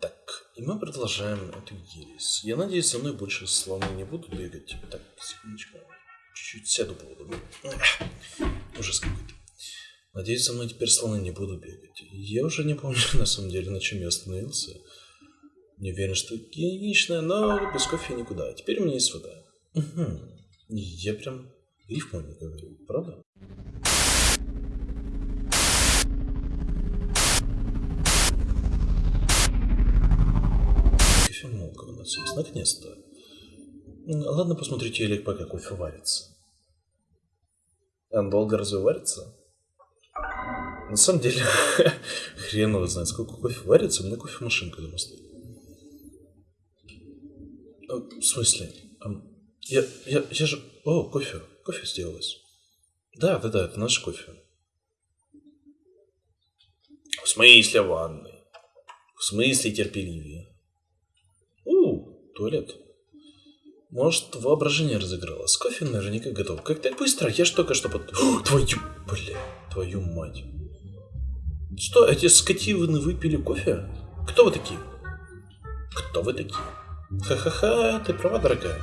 Так, и мы продолжаем эту ересь. Я надеюсь, со мной больше слоны не будут бегать. Так, секундочку. Чуть-чуть сяду поудобнее. Ужас какой-то. Надеюсь, со мной теперь слоны не будут бегать. Я уже не помню, на самом деле, на чем я остановился. Не уверен, что гигиеничная, но без кофе никуда. Теперь у меня есть вода. Угу. Я прям рифму не говорю, правда? Кофемолка у нас есть, наконец-то. Ладно, посмотрите, телек, пока кофе варится. Он долго разве варится? На самом деле, хрен его знает, сколько кофе варится, у меня кофемашинка дома стоит. А, в смысле? Я, я, я же... О, кофе. Кофе сделалось. Да, да, да, это наш кофе. В смысле ванной? В смысле терпеливее? Туалет. Может, воображение разыгралось. Кофе наверняка готов. Как так быстро? Я ж только что под... О, твою... Бля, твою мать. Что, эти скотиваны выпили кофе? Кто вы такие? Кто вы такие? Ха-ха-ха, ты права, дорогая.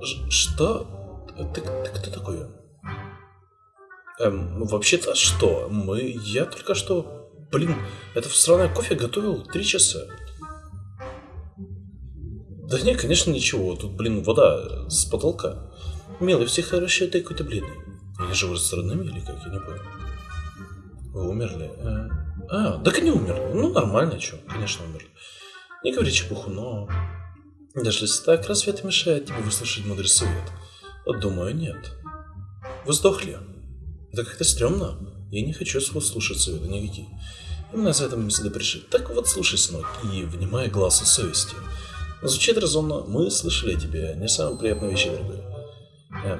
Ж что? Ты, ты кто такой? Эм, вообще-то что? Мы... Я только что... Блин, это сраное кофе готовил три часа. Да нет, конечно, ничего. Тут, блин, вода с потолка. Милый, все хорошо, ты какой-то бледный. Я живу с родными или как? Я не понял. Вы умерли? Э, а, так и не умерли. Ну, нормально, что, конечно, умерли. Не говори чепуху, но... Даже если так, разве это мешает тебе выслушать мудрый совет? Думаю, нет. Вы сдохли. Это как-то стрёмно. Я не хочу слушать совета никакие. Именно за это мы сюда пришли. Так вот, слушай, сынок, и внимай голосу совести. Звучит резонно. Мы слышали тебе. Не самые приятные вещи, дорогой. Э,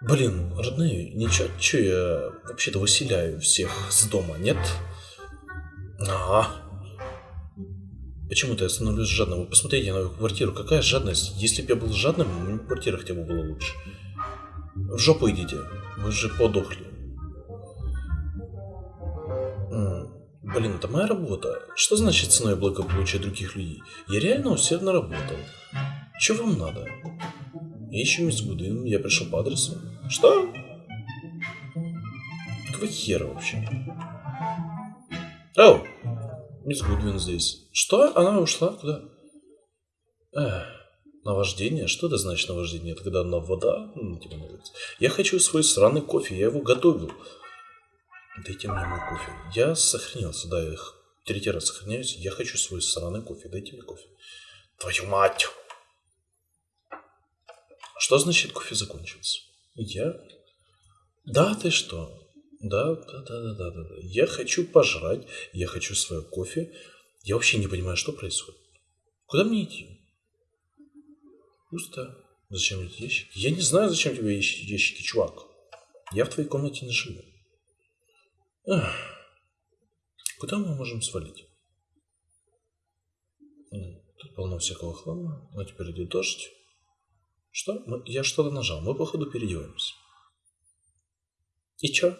блин, родные, ничего, что я вообще-то выселяю всех с дома, нет? Ага. Почему-то я становлюсь жадным. Вы посмотрите на мою квартиру. Какая жадность? Если бы я был жадным, квартира хотя бы была лучше. В жопу идите. Вы же подохли. Блин, это моя работа. Что значит ценой благополучия других людей? Я реально усердно работал. Что вам надо? Я ищу мисс Гудвин, я пришел по адресу. Что? Какого хера вообще? Оу! Мисс Гудвин здесь. Что? Она ушла? Куда? Эх, наваждение? Что это значит наваждение? Это когда на вода? Ну, типа, я хочу свой сраный кофе, я его готовил. Дайте мне мой кофе. Я сохранился, да, я третий раз сохраняюсь. Я хочу свой сраный кофе. Дайте мне кофе. Твою мать! Что значит кофе закончился? Я? Да, ты что? Да, да, да, да, да, да. Я хочу пожрать, я хочу свое кофе. Я вообще не понимаю, что происходит. Куда мне идти? Пусто. Зачем эти ящики? Я не знаю, зачем тебе ящики, чувак. Я в твоей комнате не живу. Куда мы можем свалить? Тут полно всякого хлама. Но теперь идет дождь. Что? Я что-то нажал. Мы, походу, переделаемся. И чё?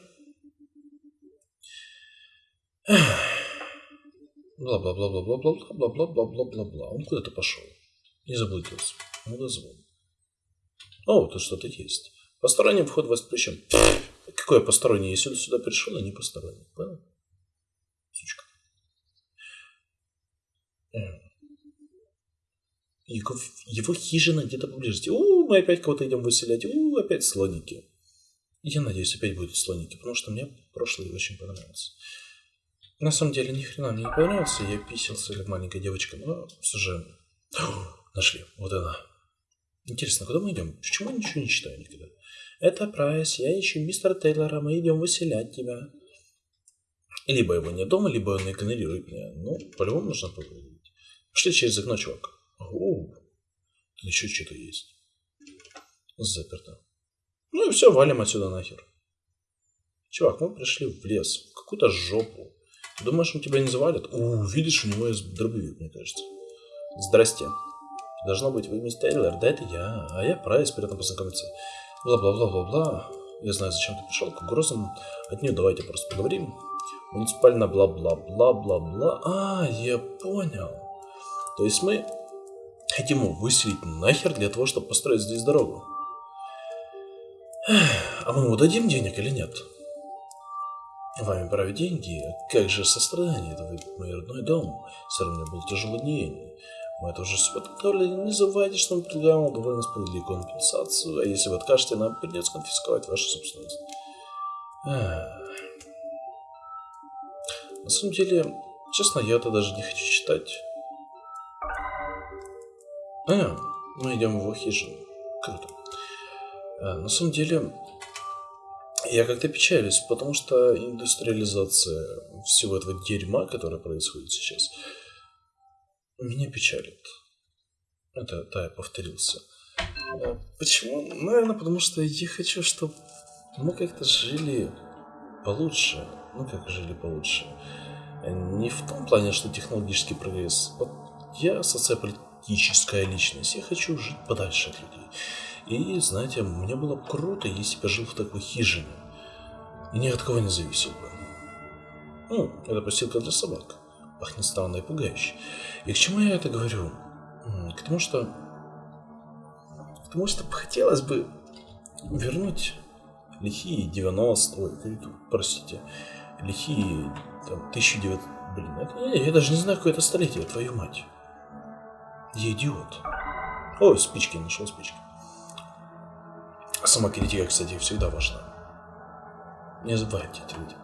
Бла-бла-бла-бла-бла-бла-бла-бла-бла-бла-бла-бла. Он куда-то пошел. Не заблудился. Ну да звон. О, тут что-то есть. Посторонний вход воспрещен. Какой посторонний? Я сюда, сюда пришел, а не посторонний. Понял? Сучка. Его, его хижина где-то поблизости. У, мы опять кого-то идем выселять. У, опять слоники. Я надеюсь, опять будут слоники, потому что мне прошлый очень понравился. На самом деле, ни хрена мне не понравился. Я писался как маленькая девочка, но все же... Нашли. Вот она. Интересно, куда мы идем? Почему я ничего не читаю никогда? Это Прайс, я ищу мистера Тейлора, мы идем выселять тебя. Либо его нет дома, либо он игнорирует меня. Ну, по-любому нужно поговорить. Пошли через окно, чувак. О, тут еще что-то есть. Заперто. Ну и все, валим отсюда нахер. Чувак, мы пришли в лес, какую-то жопу. Думаешь, он тебя не завалит? У, видишь, у него есть дробовик, мне кажется. Здрасте. Должно быть, вы мистер Тейлор, да это я, а я Прайс, приятно познакомиться. Бла-бла-бла-бла-бла. Я знаю, зачем ты пришел к угрозам. От нее давайте просто поговорим. Муниципально бла-бла-бла-бла-бла. А, я понял. То есть мы хотим выселить нахер для того, чтобы построить здесь дорогу. А мы ему дадим денег или нет? Вами правят деньги. Как же сострадание? Это мой родной дом. Все равно был тяжелый день. Мы это уже подготовили. Не забывайте, что мы предлагаем вам довольно справедливую компенсацию. А если вы откажете, нам придется конфисковать вашу собственность. На самом деле, честно, я это даже не хочу читать. А, мы идем в его хижину. Круто. А, на самом деле, я как-то печалюсь, потому что индустриализация всего этого дерьма, которое происходит сейчас, меня печалит. Это, да, я повторился. А почему? Наверное, потому что я хочу, чтобы мы как-то жили получше. Ну, как жили получше. Не в том плане, что технологический прогресс. Вот я социополитическая личность. Я хочу жить подальше от людей. И, знаете, мне было бы круто, если бы я жил в такой хижине. И ни от кого не зависел бы. Ну, это постилка для собак. Пахнет странно и пугающе. И к чему я это говорю? К тому, что... К тому, что хотелось бы вернуть лихие 90... Ой, простите. Лихие там, 1900... Блин, это, я, даже не знаю, какое это столетие, твою мать. Я идиот. Ой, спички, нашел спички. Сама критика, кстати, всегда важна. Не забывайте это, люди.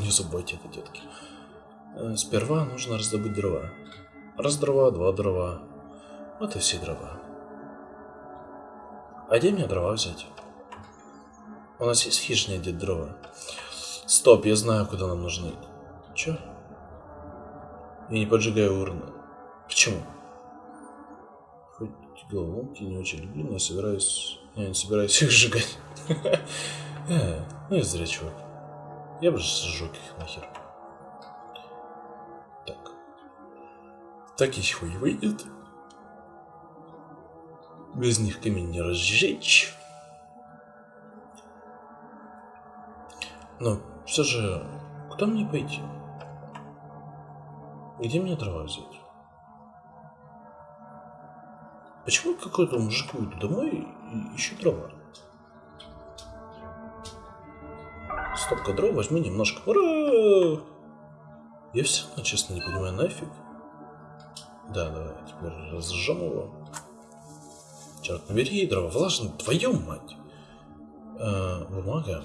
Не забывайте это, детки. Э, сперва нужно раздобыть дрова. Раз дрова, два дрова. Вот и все дрова. А где мне дрова взять? У нас есть хижина, где дрова. Стоп, я знаю, куда нам нужны. Чё? Я не поджигаю урны. Почему? Хоть головоломки не очень люблю, но я собираюсь я не собираюсь их сжигать. э, ну и зря, чувак. Я бы же сжег их нахер. Так и хуй выйдет. Без них камень не разжечь. Но все же, куда мне пойти? Где мне дрова взять? Почему какой-то мужик уйду домой и ищу дрова? Стопка дров, возьми немножко. Ура! Я все честно, не понимаю, нафиг. Да, давай, теперь разжжем его. Черт, набери дрова, влажно, твою мать. А, бумага.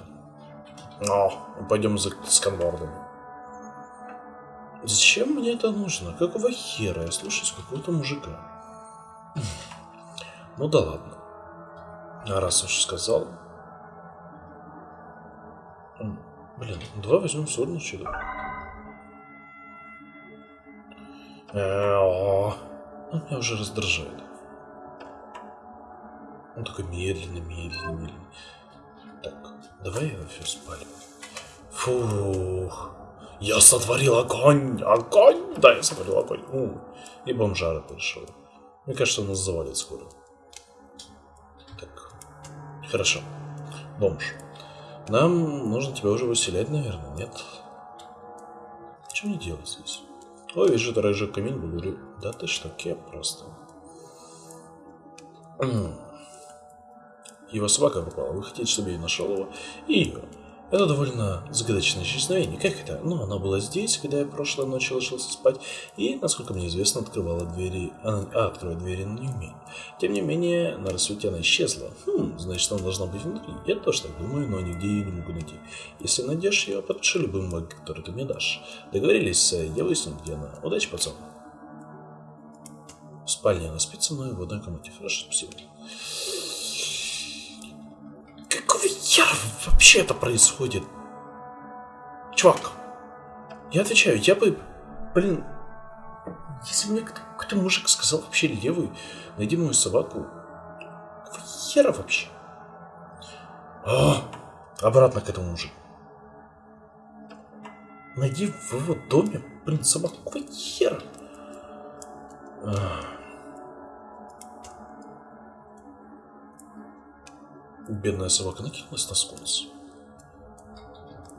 О, пойдем за сканвордами. Зачем мне это нужно? Какого хера я слушаюсь какого-то мужика? Ну да ладно. А раз уж сказал. Блин, давай возьмем сольный Он меня уже раздражает. Он такой медленно, медленно, медленно. Так, давай я все спалим. Фух. Я сотворил огонь! Огонь! Да, я сотворил огонь. У, и бомжара пришел. Мне кажется, нас завалит скоро. Так, хорошо. Бомж. Нам нужно тебя уже выселять, наверное, нет? Что мне делать здесь? Ой, вижу, разжег камень, благодарю. Да ты что, кеп просто. Его собака пропала. Вы хотите, чтобы я нашел его? И. Это довольно загадочное исчезновение. Как это? Ну, она была здесь, когда я прошлой ночью ложился спать, и, насколько мне известно, открывала двери... А, открывать двери она не умеет. Тем не менее, на рассвете она исчезла. Хм, значит, она должна быть внутри. Я тоже так думаю, но нигде ее не могу найти. Если найдешь ее, подпиши любым маг, который ты мне дашь. Договорились, я выясню, где она. Удачи, пацан. В спальне она спит со мной в одной комнате. Хорошо, спасибо. Я вообще это происходит? Чувак, я отвечаю, я бы, блин, если мне какой-то мужик сказал вообще левый, найди мою собаку, какого хера вообще? А, обратно к этому мужику. Найди в его доме, блин, собаку, какого хера? А. Бедная собака накинулась на скунс.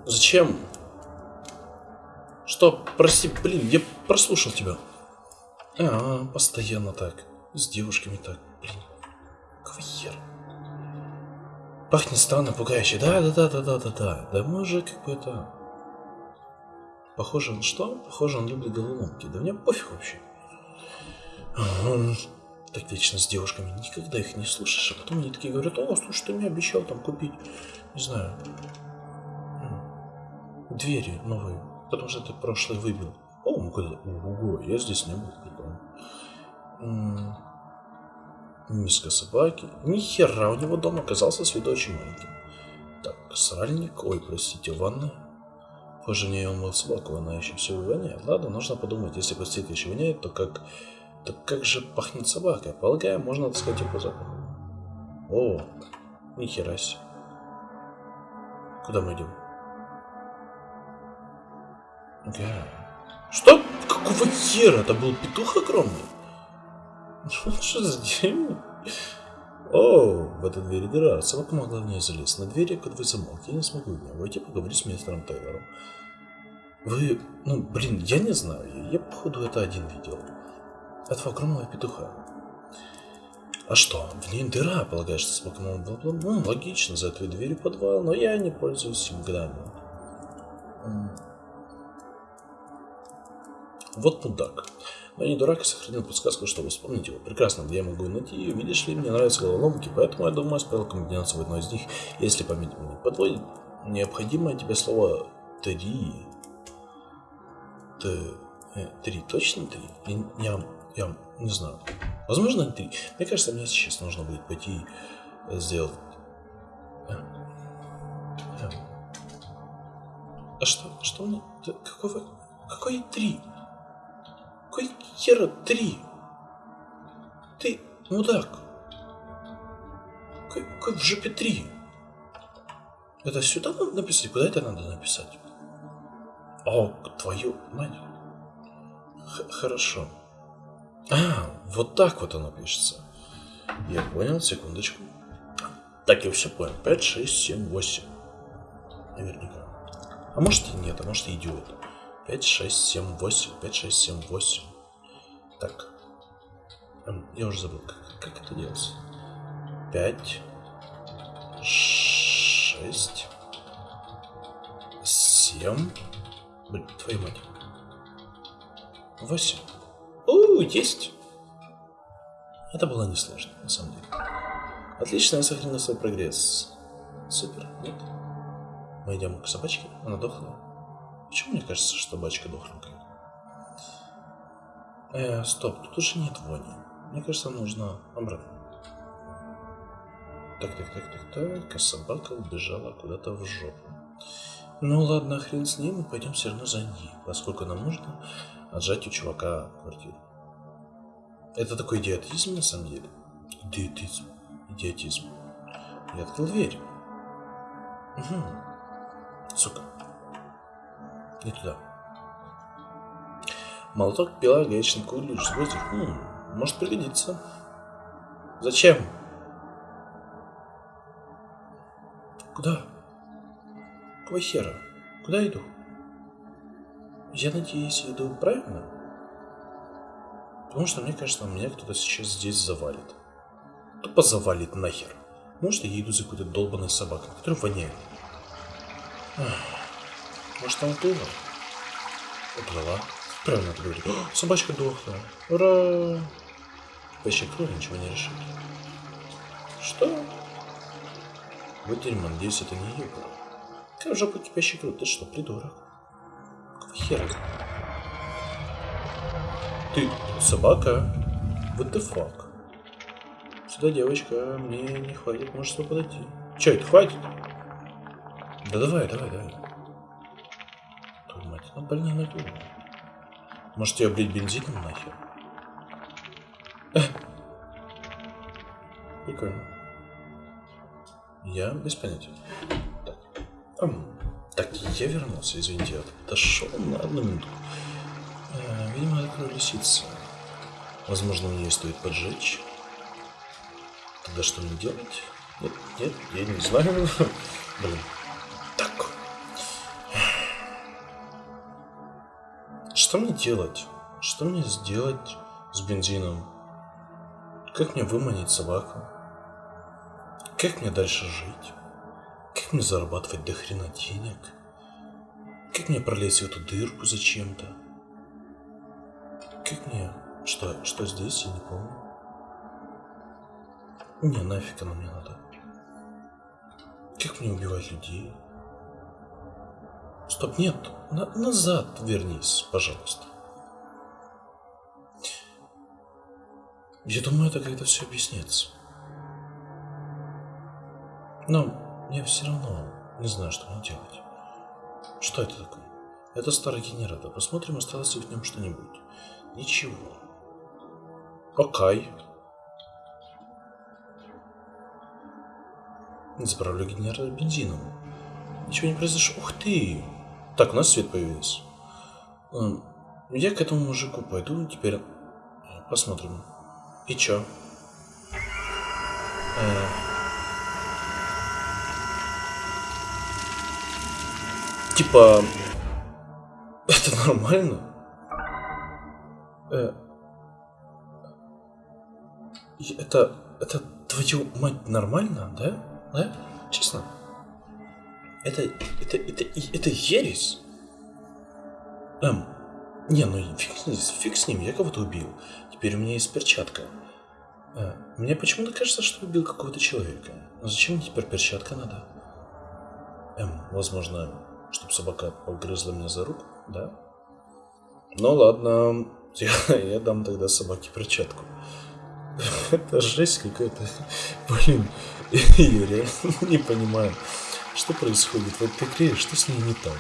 Зачем? стоп, прости, блин, я прослушал тебя. А, постоянно так. С девушками так, блин. Хера? Пахнет странно, пугающе. Да, да, да, да, да, да, да. Да мы уже как бы это... Похоже, он что? Похоже, он любит головоломки. Да мне пофиг вообще. Он так вечно с девушками. Никогда их не слушаешь, а потом они такие говорят, о, слушай, ты мне обещал там купить, не знаю, двери новые, потому что ты прошлый выбил. О, ну куда? Ого, я здесь не был. Миска собаки. Ни хера, у него дом оказался с виду очень маленьким. Так, сральник. Ой, простите, ванна. Позже не он мыл собаку, она еще все воняет. Ладно, нужно подумать, если простите еще воняет, то как... Так как же пахнет собака? Полагаю, можно отыскать его по запаху. О, нихера себе. Куда мы идем? Да. Что? Какого хера? Это был петух огромный? Что за дерьмо? О, в этой двери дыра. Собака могла в ней залезть. На двери кодовый замок. Я не смогу в нее войти поговорить с мистером Тейлором. Вы... Ну, блин, я не знаю. Я, походу, это один видел. Этого огромного петуха. А что? В ней дыра, полагаешь, что собака могла... Ну, логично, за этой дверью подвал, но я не пользуюсь им годами. Вот мудак. Но не дурак и сохранил подсказку, чтобы вспомнить его. Прекрасно, где я могу найти ее. Видишь ли, мне нравятся головоломки, поэтому я думаю, спел комбинацию в одной из них, если память мне подводит. Необходимое тебе слово «три». Т... Э, три, точно три? Я, я, не знаю. Возможно, три. Мне кажется, мне сейчас нужно будет пойти сделать... А, а. а что? Что мне? Какого? Какой три? Какой хера три? Ты мудак. Какой, какой в жопе три? Это сюда надо написать? Куда это надо написать? О, твою мать. Х хорошо. А, вот так вот оно пишется. Я понял, секундочку. Так, я все понял. 5, 6, 7, 8. Наверняка. А может и нет, а может и идиот. 5, 6, 7, 8, 5, 6, 7, 8. Так. Я уже забыл, как, как это делается. 5, 6, 7. Блин, твою мать. 8. У, есть. Это было несложно, на самом деле. Отлично, я сохранил свой прогресс. Супер, нет? Мы идем к собачке, она дохлая. Почему мне кажется, что собачка дохленькая? Э, стоп, тут уже нет вони. Мне кажется, нужно обратно. Так, так, так, так, так, а собака убежала куда-то в жопу. Ну ладно, хрен с ним, мы пойдем все равно за ней, поскольку нам нужно отжать у чувака квартиру. Это такой идиотизм на самом деле. Идиотизм. Идиотизм. Я открыл дверь. Угу. Сука. Не туда. Молоток, пила, гаечный ключ, сбросить. Хм, может пригодиться. Зачем? Куда? Какого хера? Куда иду? Я надеюсь, иду правильно? Потому что мне кажется, меня кто-то сейчас здесь завалит. Тупо завалит нахер. Может, я иду за какой-то долбанной собакой, которая воняет. Может, там было? Уплыла. Правильно ты говоришь. О, собачка дохла. Ура! Поищи кровь, ничего не решит. Что? Вот дерьмо, надеюсь, это не было. Какая жопа кипящий кровь? Ты что, придурок? Какого хера? Ты собака? What the fuck? Сюда, девочка, мне не хватит, можешь сюда подойти. Че, это хватит? Да давай, давай, давай. Ну, больно надул. Может, ее облить бензином нахер? Прикольно. Я без понятия. Так. Так, я вернулся, извините, я дошел на одну минуту. Э, видимо, открою лисица. Возможно, мне стоит поджечь. Тогда что мне делать? Нет, нет, я не знаю. Блин. Так. Что мне делать? Что мне сделать с бензином? Как мне выманить собаку? Как мне дальше жить? Как мне зарабатывать до хрена денег? Как мне пролезть в эту дырку зачем-то? Как мне... Что, что здесь, я не помню. Не, нафиг оно мне надо. Как мне убивать людей? Стоп, нет, на назад вернись, пожалуйста. Я думаю, это когда все объяснится. Но я все равно не знаю, что мне делать. Что это такое? Это старый генератор. Посмотрим, осталось ли в нем что-нибудь. Ничего. Окей. Заправлю генератор бензином. Ничего не произошло. Ух ты! Так, у нас свет появился. Эм, я к этому мужику пойду. Теперь посмотрим. И чё? Э... Типа... Это нормально? Э... Это... Это твою мать нормально, да? Да? Честно? Это... Это... Это... Это ересь? Эм... Не, ну фиг, фиг с ним, я кого-то убил. Теперь у меня есть перчатка. А, мне почему-то кажется, что убил какого-то человека. Но зачем мне теперь перчатка надо? Эм, возможно, чтобы собака погрызла меня за руку, да? Ну ладно, я, я дам тогда собаке перчатку. Это жесть какая-то. Блин, я не понимаю, что происходит в этой игре, что с ней не так.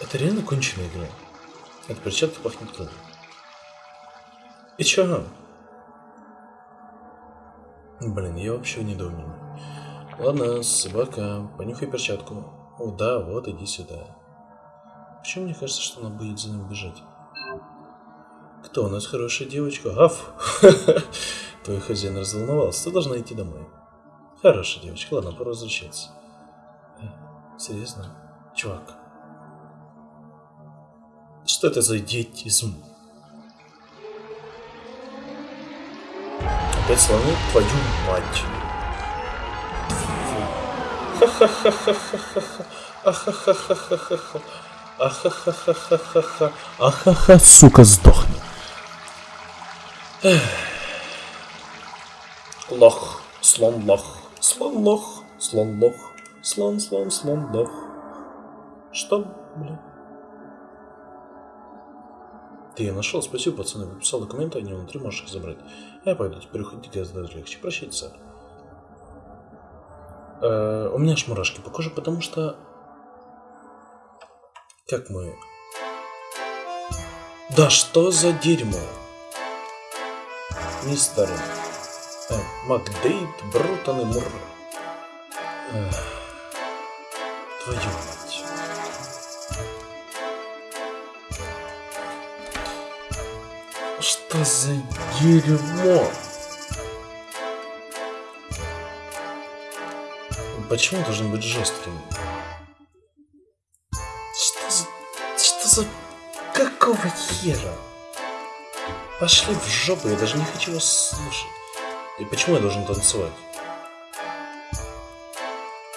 Это реально конченая игра. Эта перчатка пахнет кровью. И чё? Блин, я вообще не думаю. Ладно, собака, понюхай перчатку. О, да, вот, иди сюда. Почему мне кажется, что она будет за ним бежать? Кто у нас хорошая девочка? Аф! Твой хозяин разволновался. Ты должна идти домой. Хорошая девочка. Ладно, пора возвращаться. Э, серьезно? Чувак. Что это за идиотизм? Опять слоны твою мать. Ахахахахаха. Ахаха, сука, сдохни. Лох. Слон лох. Слон лох. Слон лох. Слон, слон, слон лох. Что, блин? Ты я нашел, спасибо, пацаны. Написал документы, они внутри, можешь их забрать. Я пойду, теперь уходить гораздо даже легче. Прощайте, сэр. Э, у меня аж мурашки по коже, потому что... Как мы... Да что за дерьмо? Мистер... Э, Макдейт, Брутон и Мур. Твою мать. Что за дерьмо? Почему должен быть жестким? Что за... Что за... Какого хера? Пошли в жопу, я даже не хочу вас слушать. И почему я должен танцевать?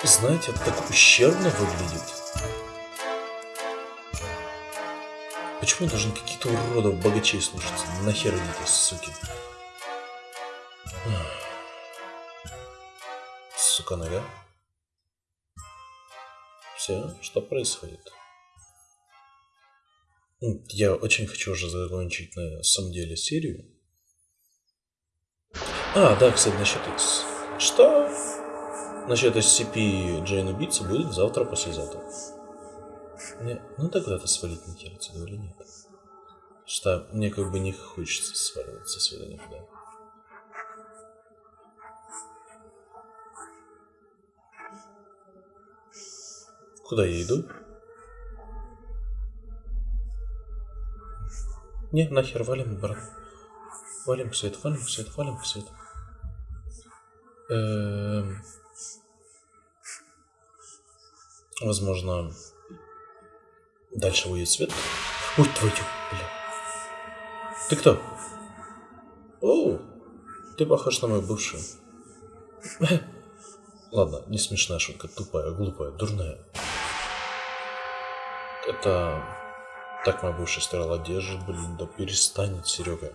Знаете, это так ущербно выглядит. Почему я должен каких-то уродов богачей слушаться? Нахер идите, суки. Сука нога. Все, что происходит? Я очень хочу уже закончить на самом деле серию. А, да, кстати, насчет X. Что? Насчет SCP Джейн убийцы будет завтра, послезавтра. Не, ну тогда-то свалить не терпится, говорю, нет. Что мне как бы не хочется сваливать со свидания куда. Куда я иду? Не, нахер, валим, брат. Валим в свет, валим в свет, валим в свет. Эм... Возможно, дальше будет свет. Ой, твою, бля. Ты кто? О, ты похож на мою бывшую. Ладно, не смешная шутка, тупая, глупая, дурная. Это... Так моя бывшая стирала одежду, блин, да перестанет, Серега.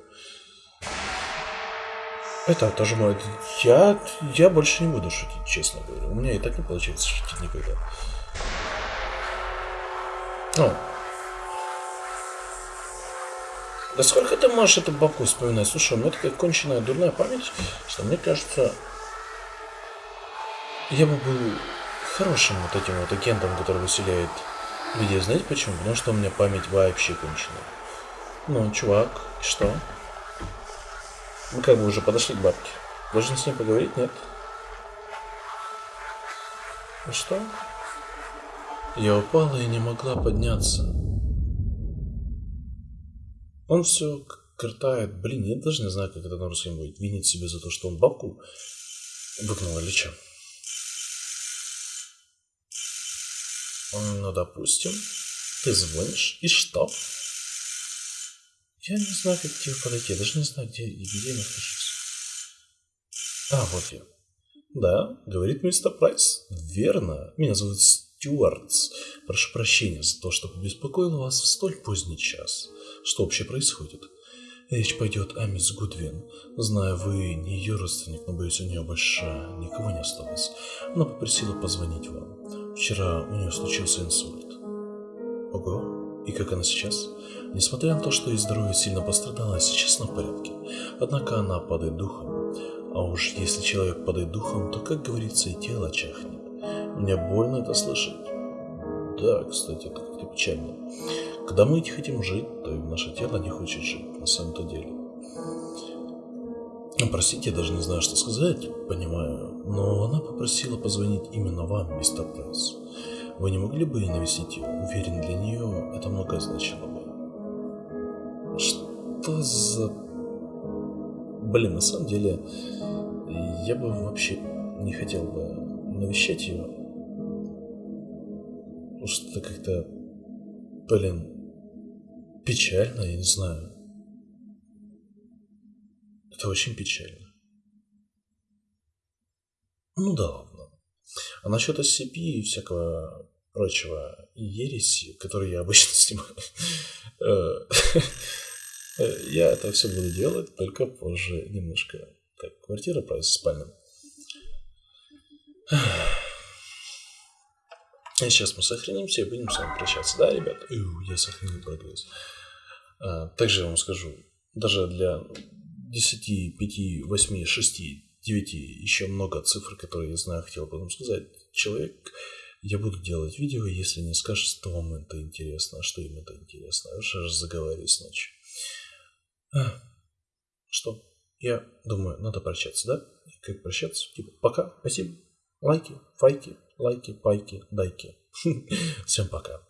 Это тоже мой... Я... Я больше не буду шутить, честно говоря. У меня и так не получается шутить никогда. Ну. Да сколько ты можешь эту бабку вспоминать? Слушай, у меня такая конченая дурная память, что мне кажется, я бы был хорошим вот этим вот агентом, который выселяет людей. Знаете почему? Потому что у меня память вообще конченая. Ну, чувак, что? Мы как бы уже подошли к бабке. Должен с ней поговорить, нет? Ну что? Я упала и не могла подняться. Он все картает. Блин, я даже не знаю, как это на русском будет. Винит себя за то, что он бабку выгнал или что. Ну, допустим, ты звонишь, и что? Я не знаю, как к тебе подойти, я даже не знаю, где, где я нахожусь. А, вот я. Да, говорит мистер Прайс. Верно. Меня зовут Стюартс. Прошу прощения за то, что побеспокоил вас в столь поздний час. Что вообще происходит? Речь пойдет о мисс Гудвин. Знаю, вы не ее родственник, но боюсь, у нее больше никого не осталось. Она попросила позвонить вам. Вчера у нее случился инсульт. Ого, и как она сейчас? Несмотря на то, что ее здоровье сильно пострадало, сейчас она в порядке. Однако она падает духом. А уж если человек падает духом, то, как говорится, и тело чахнет. Мне больно это слышать. Да, кстати, как-то печально. Когда мы хотим жить, то и наше тело не хочет жить, на самом-то деле. Ну, простите, я даже не знаю, что сказать, понимаю, но она попросила позвонить именно вам, мистер Пресс. Вы не могли бы навестить ее? Уверен, для нее это многое значило бы. Что за... Блин, на самом деле, я бы вообще не хотел бы навещать ее. Потому что как-то, блин, Печально, я не знаю. Это очень печально. Ну да ладно. А насчет SCP и всякого прочего ереси, которые я обычно снимаю, э, я это все буду делать только позже немножко. Так, квартира, спальня. И сейчас мы сохранимся и будем с вами прощаться. Да, ребята? я сохранил прогресс. А, также я вам скажу, даже для 10, 5, 8, 6, 9, еще много цифр, которые я знаю, хотел бы вам сказать. Человек, я буду делать видео, если не скажет, что вам это интересно, а что им это интересно. Уже заговариваюсь ночью. А, что? Я думаю, надо прощаться, да? Как прощаться? Типа, пока, спасибо. Лайки, файки, лайки, пайки, дайки. Всем пока.